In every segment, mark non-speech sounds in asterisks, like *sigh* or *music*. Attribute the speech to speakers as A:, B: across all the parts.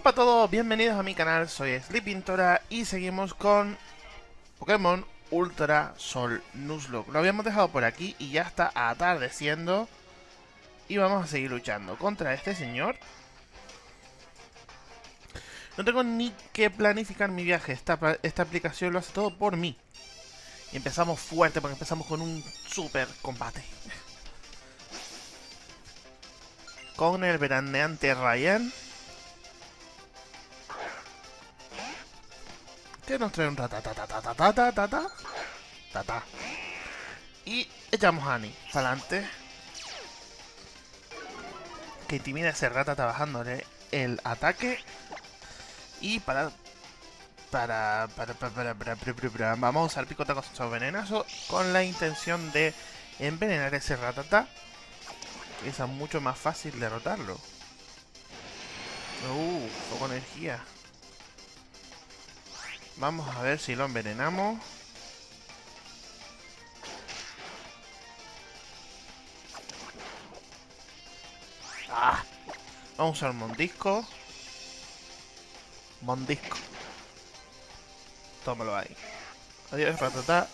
A: Hola a todos, bienvenidos a mi canal, soy Sleepintora y seguimos con Pokémon Ultra Sol Nuzlocke. Lo habíamos dejado por aquí y ya está atardeciendo y vamos a seguir luchando contra este señor. No tengo ni que planificar mi viaje, esta, aplicación lo hace todo por mí. Y empezamos fuerte porque empezamos con un super combate. *laughs* Con el veraneante Ryan. Que nos trae un ratatatatata. Tata. Y echamos adelante. Que ese el ataque. Y para para, para, para, para, vamos con la intención de envenenar ese mucho más fácil derrotarlo. Uh, energía. Vamos a ver si lo envenenamos. Ah, vamos a usar Mondisco. Mondisco. Tómalo ahí. Adiós, ratata.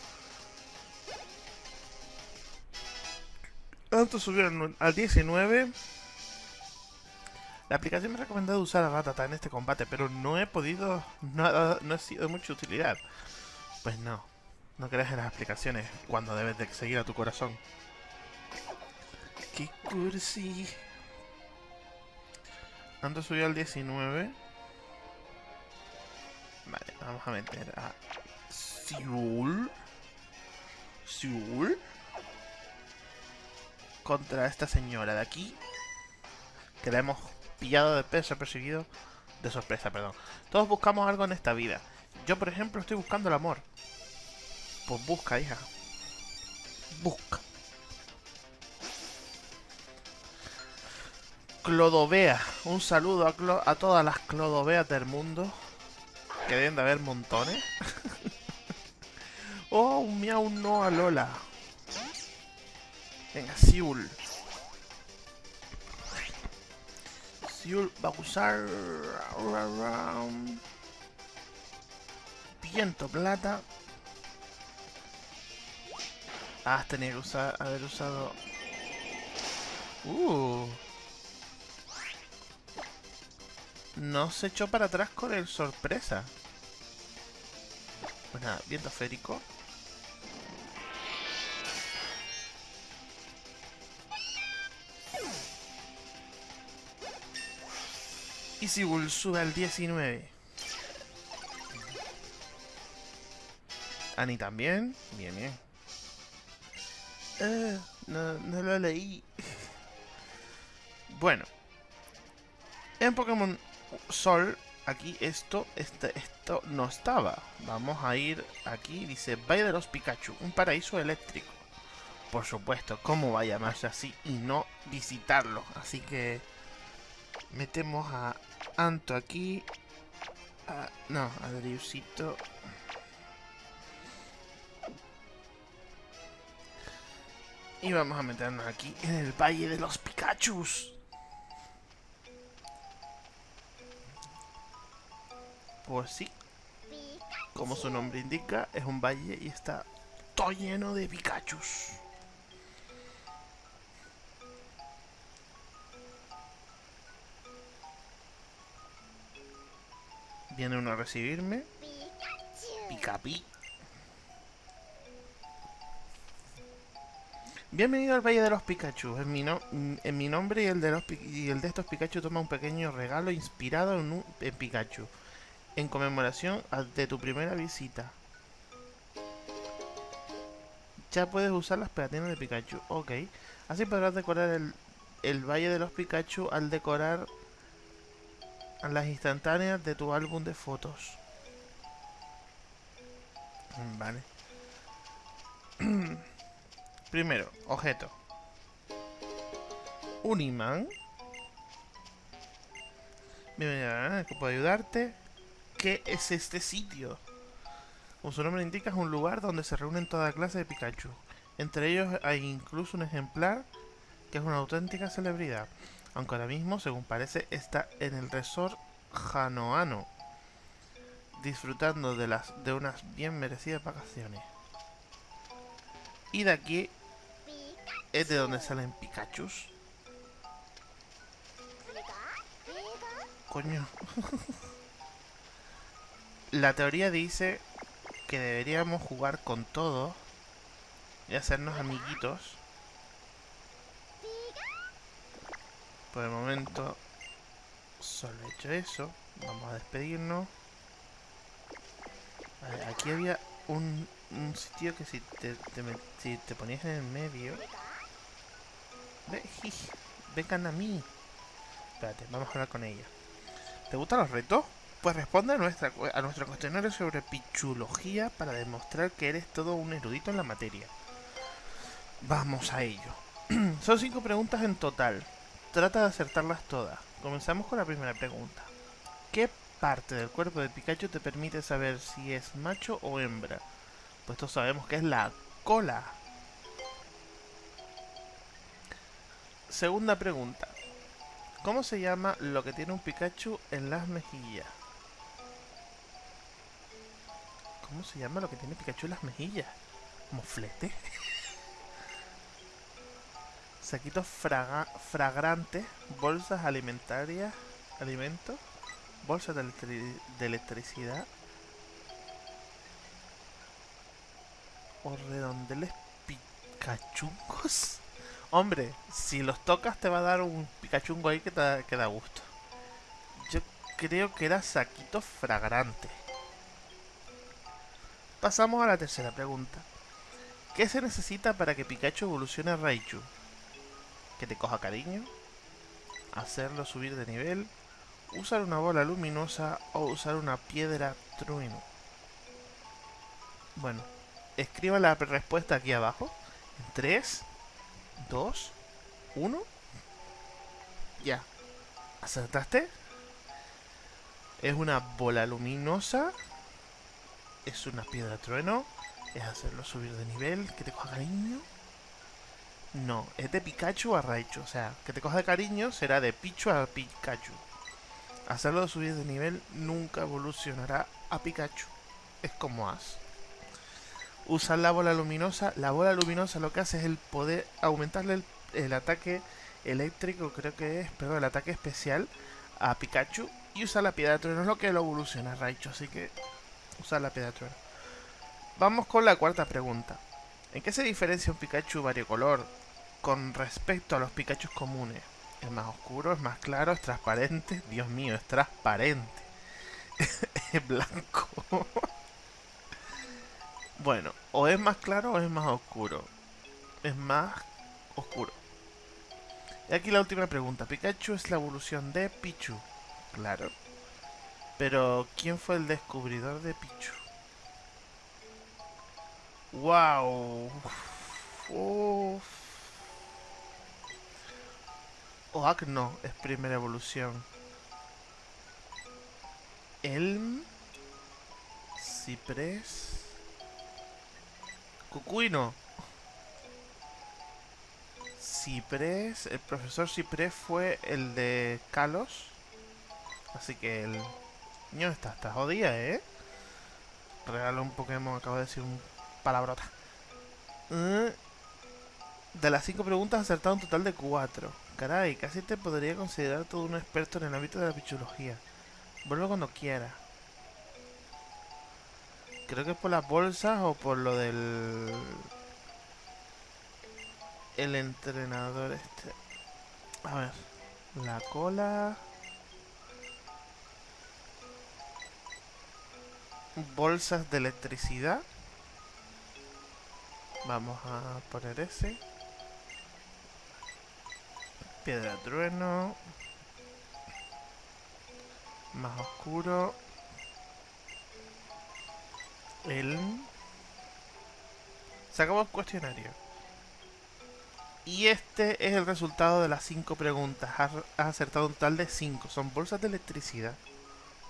A: Antes subieron al 19. La aplicación me ha recomendado usar a Ratata en este combate, pero no he podido... No, ha sido de mucha utilidad. Pues no. No creas en las aplicaciones cuando debes de seguir a tu corazón. ¡Qué cursi! Antes subió al 19. Vale, vamos a meter a Siul. Siul. Contra esta señora de aquí. Que la hemos pillado de peso perseguido. De sorpresa, perdón. Todos buscamos algo en esta vida. Yo, por ejemplo, estoy buscando el amor. Pues busca, hija. Busca. Clodovea. Un saludo a, a todas las Clodoveas del mundo. Que deben de haber montones. *laughs* oh, un miau no a Lola. Venga, Siul. Siul va a usar... Viento plata. Ah, tenía que usar, haber usado... Uh. No se echó para atrás con el sorpresa. Pues nada, viento férico. Y si sube al 19. Ani también. Bien, bien. Eh, no, no lo leí. bueno. En Pokémon Sol, aquí esto, este, esto no estaba. Vamos a ir aquí, dice Valle de los Pikachu, un paraíso eléctrico. Por supuesto, ¿cómo va a llamarse así y no visitarlo? Así que metemos a Anto aquí. no, a Driusito. Y vamos a meternos aquí en el Valle de los Pikachus. Pues sí. Como su nombre indica, es un valle y está todo lleno de Pikachus. Viene uno a recibirme. Picapi. Bienvenido al Valle de los Pikachu. En mi, nombre y el, de los, y el de estos Pikachu toma un pequeño regalo inspirado en, un, Pikachu en conmemoración de tu primera visita. Ya puedes usar las pegatinas de Pikachu. Ok. Así podrás decorar el, el Valle de los Pikachu al decorar las instantáneas de tu álbum de fotos. Vale. *clears throat* Primero, objeto. Un imán. Bienvenido, que puedo ayudarte qué es este sitio. Como su nombre indica, es un lugar donde se reúnen toda clase de Pikachu. Entre ellos hay incluso un ejemplar que es una auténtica celebridad. Aunque ahora mismo, según parece, está en el resort Janoano. Disfrutando de, las, de unas bien merecidas vacaciones. Y de aquí es de donde salen Pikachus. Coño. *laughs* La teoría dice que deberíamos jugar con todos y hacernos amiguitos. Por el momento solo he hecho eso. Vamos a despedirnos. Vale, aquí había un, un sitio que si te, te, si te ponías en el medio... Ve, vengan a mí. Espérate, vamos a hablar con ella. ¿Te gustan los retos? Pues responde a, nuestra, a nuestro cuestionario sobre pichulogía para demostrar que eres todo un erudito en la materia. Vamos a ello. *clears throat* Son cinco preguntas en total. Trata de acertarlas todas. Comenzamos con la primera pregunta. ¿Qué parte del cuerpo de Pikachu te permite saber si es macho o hembra? Pues todos sabemos que es la cola. Segunda pregunta. ¿Cómo se llama lo que tiene un Pikachu en las mejillas? ¿Cómo se llama lo que tiene Pikachu en las mejillas? ¿Moflete? *laughs* Saquitos fragrantes, bolsas alimentarias, alimentos, bolsas de, de electricidad o redondeles picachungos. *laughs* Hombre, si los tocas te va a dar un picachungo ahí que te que da gusto. Yo creo que era saquito fragrante. Pasamos a la tercera pregunta. ¿Qué se necesita para que Pikachu evolucione a Raichu? Que te coja cariño, hacerlo subir de nivel, usar una bola luminosa o usar una piedra trueno. Bueno, escriba la respuesta aquí abajo. En 3, 2, 1. Ya. ¿Acertaste? Es una bola luminosa es una piedra trueno, es hacerlo subir de nivel, que te coja cariño. No, es de Pikachu a Raichu, o sea, que te coja de cariño será de Pichu a Pikachu. Hacerlo subir de nivel nunca evolucionará a Pikachu. Es como As. Usar la bola luminosa. La bola luminosa lo que hace es el poder aumentarle el, ataque eléctrico, creo que es, pero el ataque especial a Pikachu. Y usar la piedra trueno es lo que lo evoluciona Raichu, así que usar la piedra Vamos con la cuarta pregunta. ¿En qué se diferencia un Pikachu variocolor con respecto a los Pikachu comunes? ¿Es más oscuro? ¿Es más claro? ¿Es transparente? Dios mío, es transparente. *laughs* es blanco. bueno, o es más claro o es más oscuro. Es más oscuro. Y aquí la última pregunta. ¿Pikachu es la evolución de Pichu? Claro. Pero, ¿quién fue el descubridor de Pichu? ¡Wow! Oak no, es primera evolución. Elm. Ciprés. Cucuino. Ciprés. El profesor Ciprés fue el de Kalos. Así que el Niño, está, está jodida, ¿eh? Regalo un Pokémon, acabo de decir un palabrota. Eh, de las cinco preguntas, acertado un total de cuatro. Caray, casi te podría considerar todo un experto en el ámbito de la pichulogía. Vuelvo cuando quiera. Creo que es por las bolsas o por lo del... El entrenador este. A ver. La cola... bolsas de electricidad. Vamos a poner ese. Piedra trueno. Más oscuro. El... Se el cuestionario. Y este es el resultado de las 5 preguntas. Has acertado un total de 5. Son bolsas de electricidad.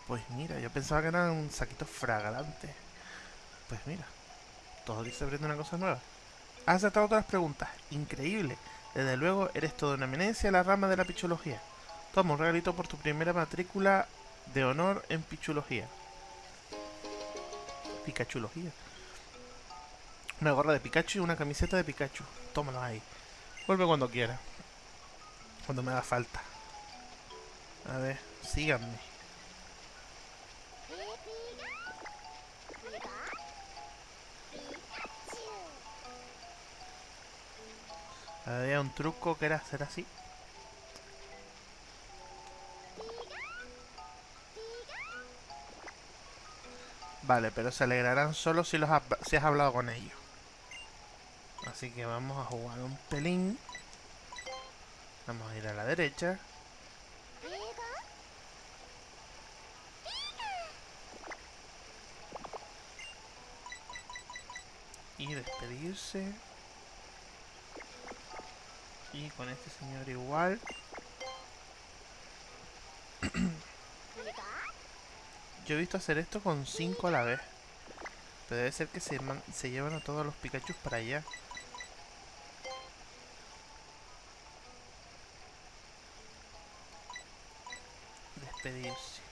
A: Pues mira, yo pensaba que eran un saquito fragante. Pues mira, todo dice abriendo una cosa nueva. Has acertado otras preguntas. Increíble. Desde luego, eres toda una eminencia en la rama de la pichología. Toma un regalito por tu primera matrícula de honor en pichulogía. Pikachulogía. Una gorra de Pikachu y una camiseta de Pikachu. Tómalo ahí. Vuelve cuando quiera. Cuando me haga falta. A ver, síganme. Había un truco que era hacer así. Vale, pero se alegrarán solo si, los has hablado con ellos. Así que vamos a jugar un pelín. Vamos a ir a la derecha. Y despedirse. Y con este señor igual. Yo he visto hacer esto con 5 a la vez. Pero debe ser que se, se llevan a todos los Pikachu para allá. Despedirse.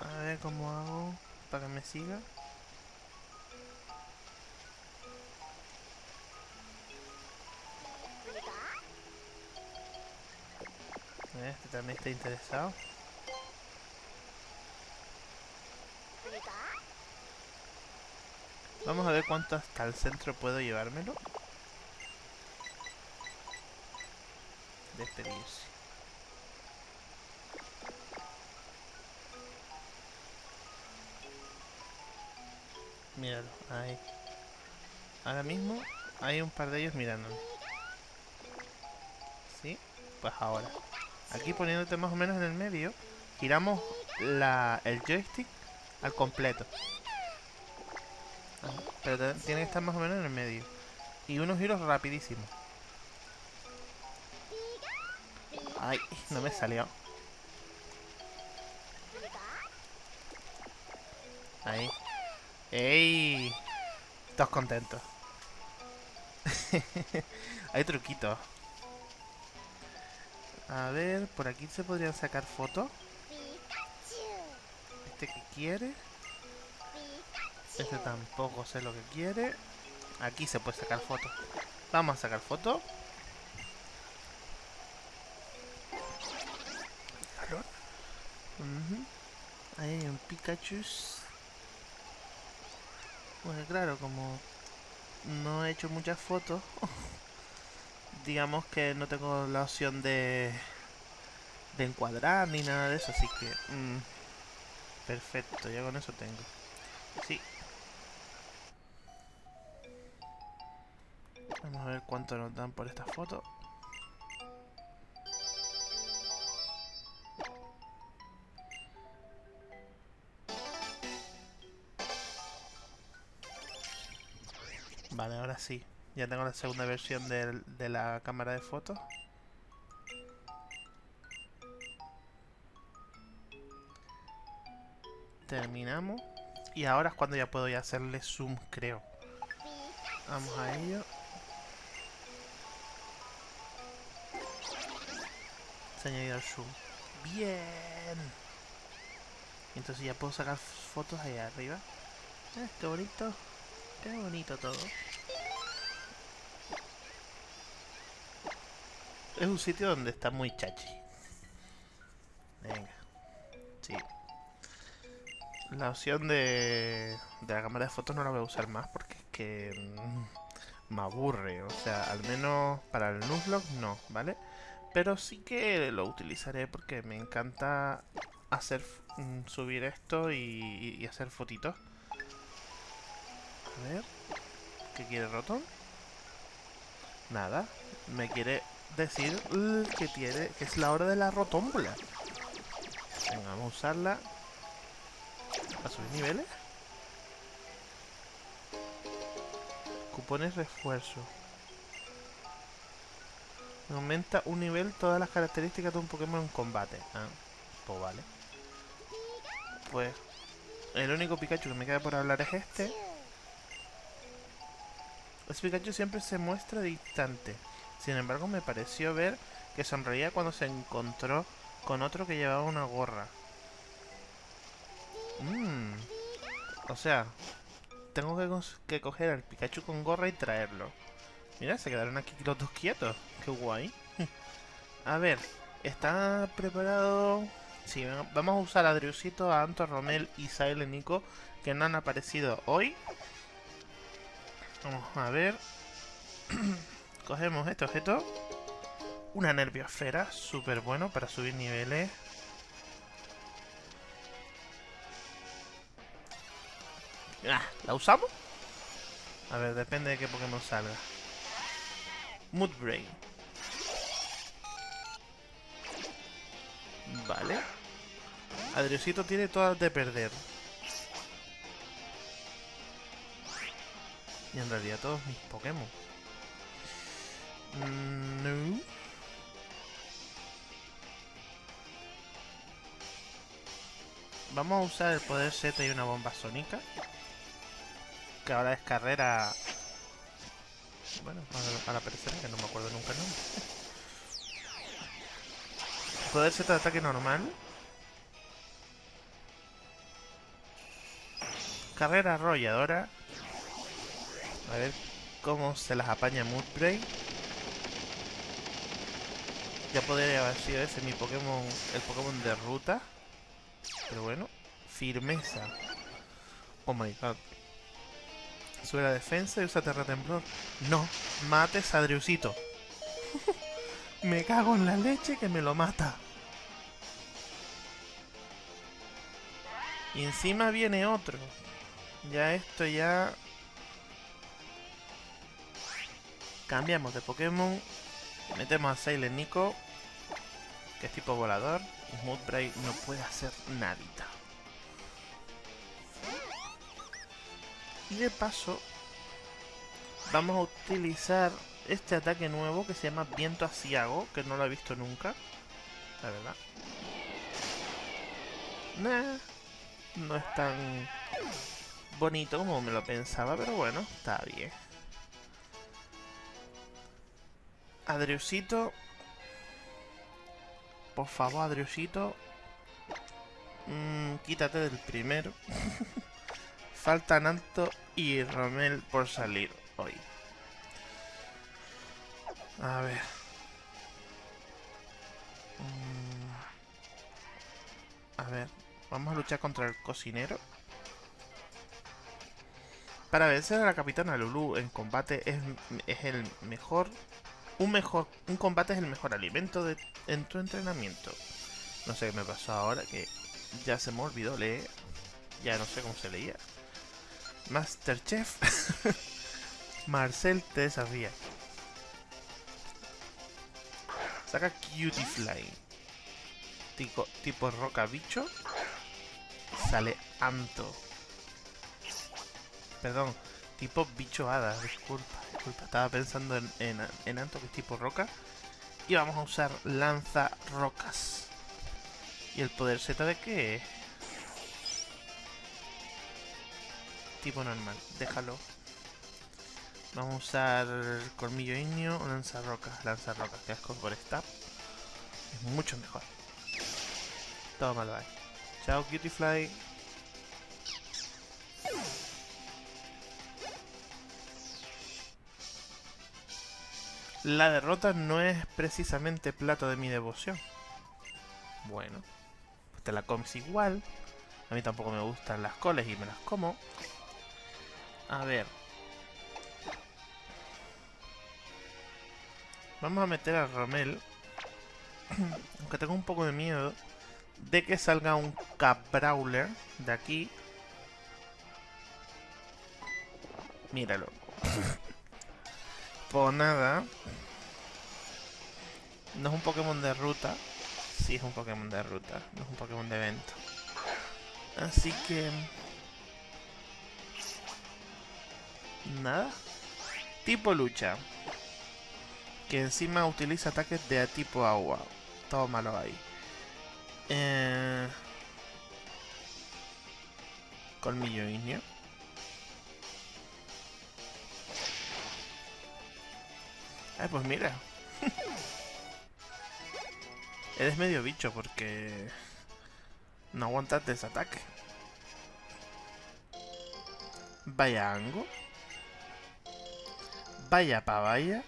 A: A ver cómo hago para que me siga. Este también está interesado. Vamos a ver cuánto hasta el centro puedo llevármelo. Despedirse. Míralo, ahí. Ahora mismo hay un par de ellos mirándome. ¿Sí? Pues ahora. Aquí poniéndote más o menos en el medio, giramos la, el joystick al completo. pero tiene que estar más o menos en el medio. Y unos giros rapidísimos. Ay, no me salió. Ahí. ¡Ey! Todos contentos. *laughs* Hay truquitos. A ver, por aquí se podrían sacar fotos. Este que quiere. Este tampoco sé lo que quiere. Aquí se puede sacar fotos. Vamos a sacar fotos. Ahí hay un Pikachu. Bueno, claro, como no he hecho muchas fotos, *laughs* digamos que no tengo la opción de, de encuadrar ni nada de eso, así que... Mm, perfecto, ya con eso tengo. Sí. Vamos a ver cuánto nos dan por esta foto. Vale, ahora sí. Ya tengo la segunda versión de, la cámara de fotos. Terminamos. Y ahora es cuando ya puedo hacerle zoom, creo. Vamos a ello. Se ha añadido el zoom. ¡Bien! Entonces ya puedo sacar fotos ahí arriba. Eh, qué bonito. Qué bonito todo. Es un sitio donde está muy chachi. Venga. Sí. La opción de, de la cámara de fotos no la voy a usar más porque es que mm, me aburre. O sea, al menos para el Nuzlocke no, ¿vale? Pero sí que lo utilizaré porque me encanta hacer mm, subir esto y, y hacer fotitos. A ver. ¿Qué quiere Rotom? Nada. Me quiere decir que tiene que es la hora de la rotómbola. Venga, vamos a usarla. ¿A subir niveles? Cupones refuerzo. Aumenta un nivel todas las características de un Pokémon en combate. Ah, pues vale. Pues el único Pikachu que me queda por hablar es este. Este Pikachu siempre se muestra distante. Sin embargo, me pareció ver que sonreía cuando se encontró con otro que llevaba una gorra. Mmm. O sea, tengo que, coger al Pikachu con gorra y traerlo. Mira, se quedaron aquí los dos quietos. Qué guay. *laughs* a ver, ¿está preparado? Sí, vamos a usar a Driusito, a Anto, Romel y Sael Nico, que no han aparecido hoy. Vamos a ver. *clears throat* Cogemos este objeto. Una nerviosfera, súper bueno para subir niveles. Ah, ¿La usamos? A ver, depende de qué Pokémon salga. Moodbrain. Vale. Adriosito tiene todas de perder. Y en realidad todos mis Pokémon. Mm, no. Vamos a usar el poder Z y una bomba sónica. Que ahora es carrera... Bueno, para aparecer que no me acuerdo nunca el nombre. *laughs* Poder Z de ataque normal. Carrera arrolladora. A ver cómo se las apaña Moodbrain. Ya podría haber sido ese mi Pokémon, el Pokémon de ruta. Pero bueno, firmeza. Oh my god. Sube la defensa y usa Terra Temblor. No, mates a *laughs* me cago en la leche que me lo mata. Y encima viene otro. Ya esto ya... Cambiamos de Pokémon. Metemos a Sailor Nico. Que es tipo volador. Moodbray no puede hacer nadita. Y de paso, vamos a utilizar este ataque nuevo que se llama Viento Asiago, que no lo he visto nunca. La verdad. Nah, no es tan bonito como me lo pensaba, pero bueno, está bien. Adriusito por favor, Adriusito. Mm, quítate del primero. *laughs* Faltan Alto y Romel por salir hoy. A ver. Mm. A ver. Vamos a luchar contra el cocinero. Para vencer a la capitana Lulu en combate es, es el mejor un mejor un combate es el mejor alimento de, en tu entrenamiento. No sé qué me pasó ahora, que ya se me olvidó leer. Ya no sé cómo se leía. Masterchef. *laughs* Marcel te desafía. Saca Cutie Fly. Tipo, tipo roca bicho. Sale Anto. Perdón, tipo bicho hada, disculpa. Estaba pensando en, en, Anto, que es tipo roca. Y vamos a usar lanza rocas. ¿Y el poder Z de qué Tipo normal, déjalo. Vamos a usar colmillo ignio o lanza rocas. Lanza rocas, que asco por stab. Es mucho mejor. Toma, bye. Chao, Cutie La derrota no es precisamente plato de mi devoción. Bueno, pues te la comes igual. A mí tampoco me gustan las coles y me las como. A ver. Vamos a meter a Romel. *clears throat* Aunque tengo un poco de miedo de que salga un Caprawler de aquí. Míralo. *laughs* Por nada. No es un Pokémon de ruta. Sí es un Pokémon de ruta. No es un Pokémon de evento. Así que... Nada. Tipo lucha. Que encima utiliza ataques de tipo agua. Todo malo ahí. Eh... Colmillo ignio. Ay, pues mira. Eres medio bicho porque... No aguantas desataque. Vaya ango. Vaya pa' vaya.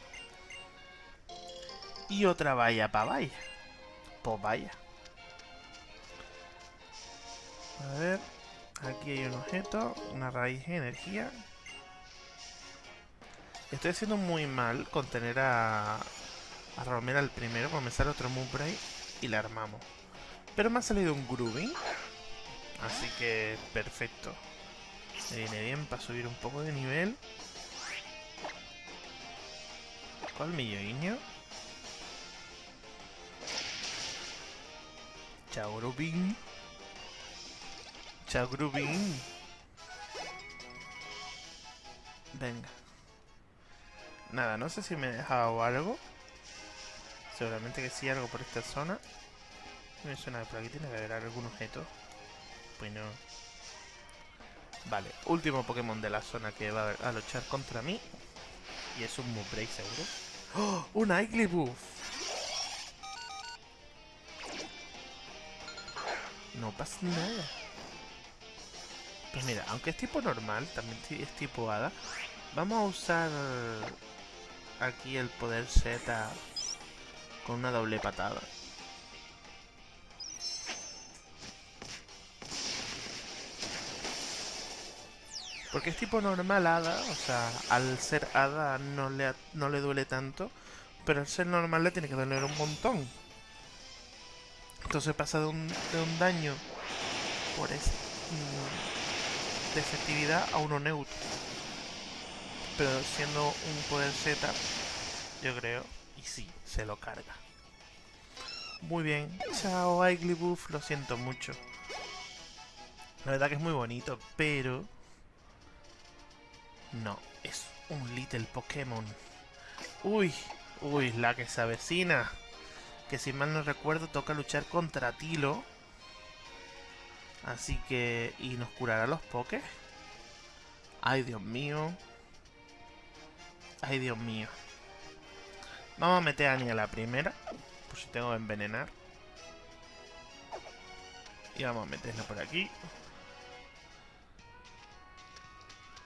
A: Y otra vaya pa' vaya. Pues vaya. A ver. Aquí hay un objeto. Una raíz de energía. Estoy haciendo muy mal con tener a, a Romero al primero. Porque me sale otro Moonbray y la armamos. Pero me ha salido un Grooving. Así que perfecto. Me viene bien para subir un poco de nivel. Colmillo Grooving. Chao Grooving. Venga. Nada, no sé si me he dejado algo. Seguramente que sí, algo por esta zona. Me suena por aquí tiene que haber algún objeto. Pues no. Vale, último Pokémon de la zona que va a luchar contra mí. Y es un Mupray seguro. ¡Oh! ¡Un Igglybuff! No pasa nada. Pues mira, aunque es tipo normal, también es tipo hada. Vamos a usar aquí el poder Z con una doble patada. Porque es tipo normal hada, o sea, al ser hada no le, no le duele tanto, pero al ser normal le tiene que doler un montón. Entonces pasa de un, de un daño por es, mm, de efectividad a uno neutro. Pero siendo un poder Z, yo creo, y sí, se lo carga. Muy bien, chao Igglybuff, lo siento mucho. La verdad que es muy bonito, pero no, es un Little Pokémon. Uy, uy, la que se avecina. Que si mal no recuerdo toca luchar contra Tilo. Así que... ¿Y nos curará los Pokés? Ay, Dios mío. Ay, Dios mío. Vamos a meter a Annie a la primera. Por si tengo que envenenar. Y vamos a meterla por aquí.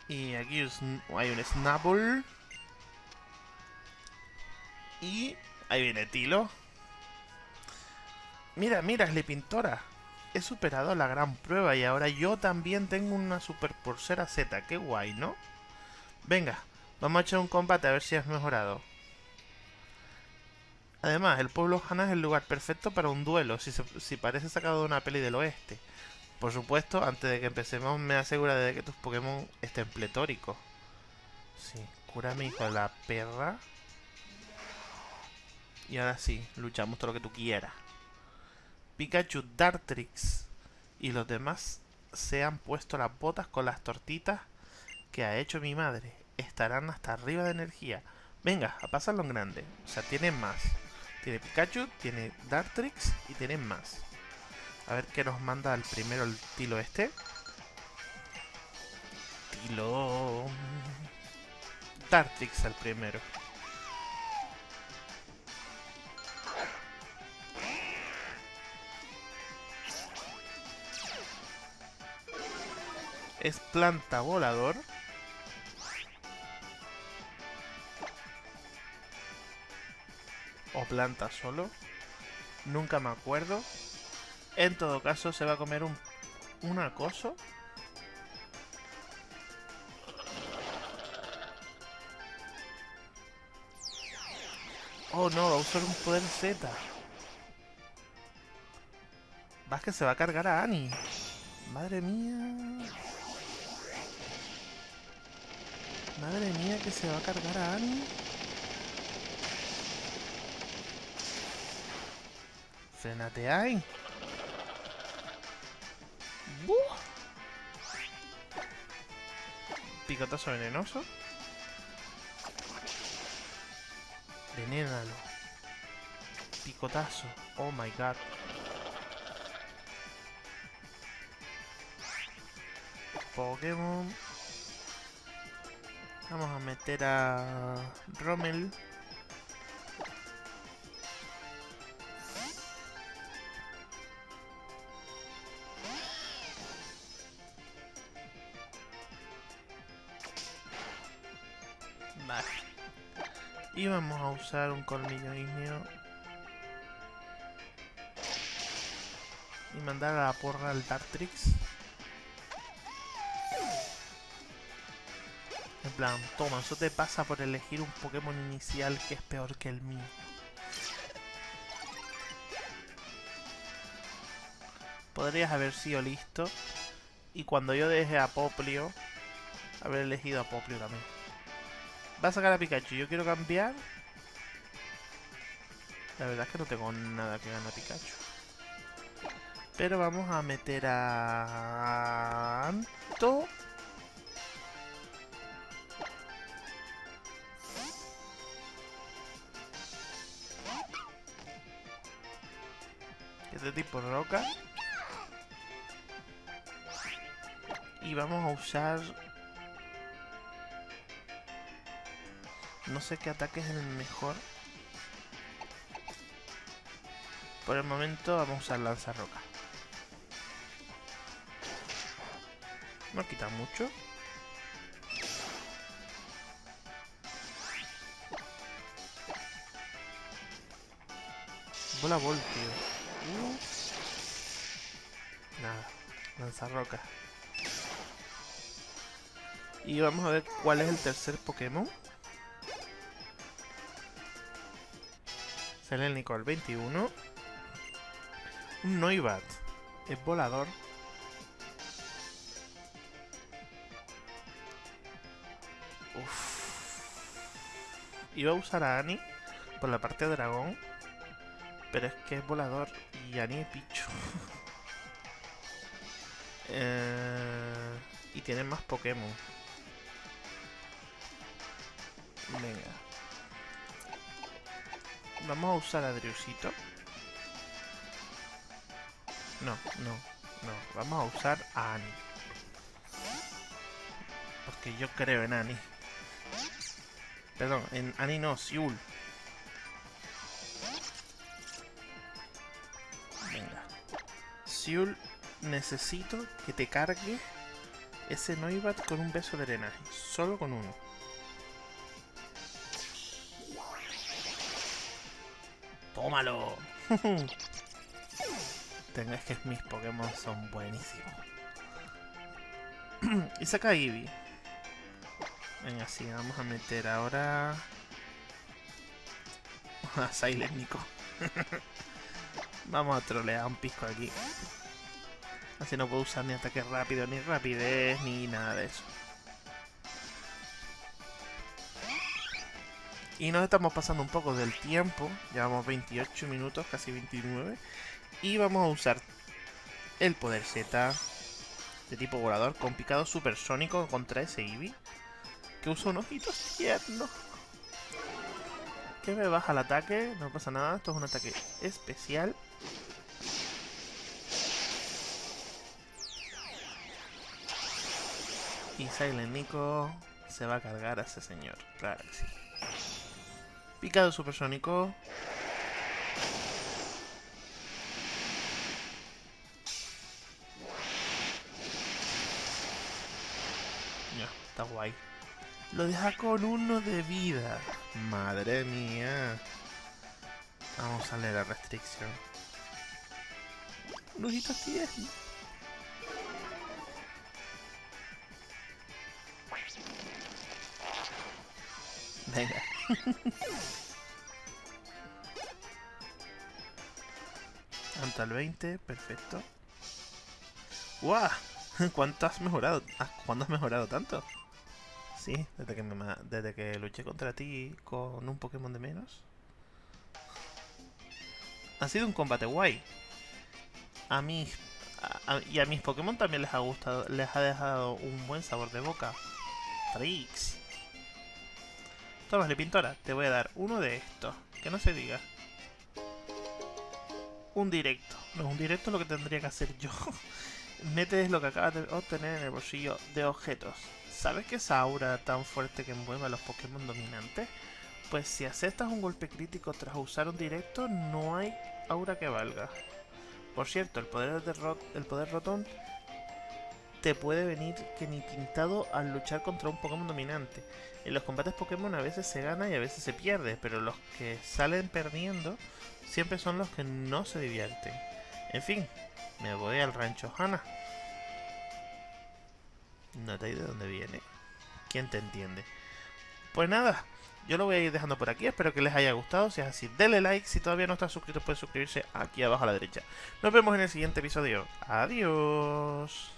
A: Y aquí hay un Snapple. Y ahí viene Tilo. Mira, mira, es Pintora. He superado la gran prueba y ahora yo también tengo una super porcera Z. Qué guay, ¿no? Venga, vamos a echar un combate a ver si has mejorado. Además, el pueblo Hana es el lugar perfecto para un duelo, si, parece sacado de una peli del oeste. Por supuesto, antes de que empecemos me asegura de que tus Pokémon estén pletóricos. Sí, cúrame hijo la perra. Y ahora sí, luchamos todo lo que tú quieras. Pikachu, Dartrix y los demás se han puesto las botas con las tortitas que ha hecho mi madre. Estarán hasta arriba de energía. Venga, a pasarlo en grande. O sea, tienen más. Tiene Pikachu, tiene Dartrix y tienen más. A ver qué nos manda el primero el tilo este. Tilo... Tartix al primero. Es planta volador. Planta solo. Nunca me acuerdo. En todo caso, se va a comer un, un acoso. Oh no, va a usar un poder Z. Vas que se va a cargar a Annie. Madre mía. Madre mía que se va a cargar a Annie. Frenate ahí. Picotazo venenoso. Venénalo. Picotazo. Oh my god. Pokémon. Vamos a meter a Rommel. Y vamos a usar un colmillo ignio. Y mandar a la porra al Dartrix. En plan, toma, eso te pasa por elegir un Pokémon inicial que es peor que el mío. Podrías haber sido listo. Y cuando yo deje a Poplio, haber elegido a Poplio también. Va a sacar a Pikachu. Yo quiero cambiar. La verdad es que no tengo nada que ganar a Pikachu. Pero vamos a meter a... Anto. Que es de roca. Y vamos a usar... No sé qué ataque es el mejor. Por el momento vamos a usar lanza roca. No quita mucho. Bola Vol, tío. Uh. Nada. Lanza roca. Y vamos a ver cuál es el tercer Pokémon. Sale el Nicol 21. Un Noibat. Es volador. Iba a usar a Annie por la parte de dragón. Pero es que es volador y Annie es picho. *laughs* eh, y tiene más Pokémon. Venga. Vamos a usar a Driusito. No, no, no. Vamos a usar a Annie. Porque yo creo en Annie. Perdón, en Annie no, Siul. Venga. Siul, necesito que te cargue ese Noibat con un beso de drenaje. Solo con uno. ¡Tómalo! *laughs* Tengo, es que mis Pokémon son buenísimos. *clears throat* y saca Eevee. Venga, sí, vamos a meter ahora... *laughs* a Silent Nico. *laughs* vamos a trolear un pisco aquí. Así no puedo usar ni ataque rápido, ni rapidez, ni nada de eso. Y nos estamos pasando un poco del tiempo. Llevamos 28 minutos, casi 29. Y vamos a usar el poder Z de tipo volador con picado supersónico contra ese Eevee. Que usa unos ojitos tiernos. Que me baja el ataque, no pasa nada. Esto es un ataque especial. Y Silent Nico se va a cargar a ese señor. Claro que sí. Picado supersónico. Ya, está guay. Lo deja con uno de vida. Madre mía. Vamos a leer la restricción. Lujitos tiernos. Venga. *laughs* Anta el 20, perfecto. ¡Guau! *laughs* ¿Cuánto has mejorado? Ah, ¿Cuándo has mejorado tanto? Sí, desde que, me, desde que luché contra ti con un Pokémon de menos. Ha sido un combate guay. A mis... y a mis Pokémon también les ha gustado, les ha dejado un buen sabor de boca. Pintora, te voy a dar uno de estos. Que no se diga. Un directo. No, un directo es lo que tendría que hacer yo. *laughs* Metes lo que acabas de obtener en el bolsillo de objetos. ¿Sabes que esa aura tan fuerte que envuelve a los Pokémon dominantes? Pues si aceptas un golpe crítico tras usar un directo, no hay aura que valga. Por cierto, el poder, de el poder Rotón te puede venir que ni pintado al luchar contra un Pokémon dominante. En los combates Pokémon a veces se gana y a veces se pierde, pero los que salen perdiendo siempre son los que no se divierten. En fin, me voy al rancho Hana. No te de dónde viene. ¿Quién te entiende? Pues nada, yo lo voy a ir dejando por aquí. Espero que les haya gustado. Si es así, denle like. Si todavía no estás suscrito, puedes suscribirse aquí abajo a la derecha. Nos vemos en el siguiente episodio. Adiós.